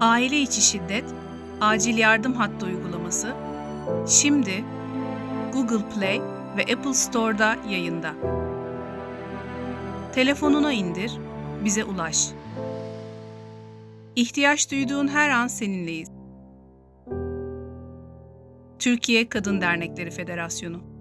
Aile içi şiddet, acil yardım hattı uygulaması şimdi Google Play ve Apple Store'da yayında. Telefonuna indir, bize ulaş. İhtiyaç duyduğun her an seninleyiz. Türkiye Kadın Dernekleri Federasyonu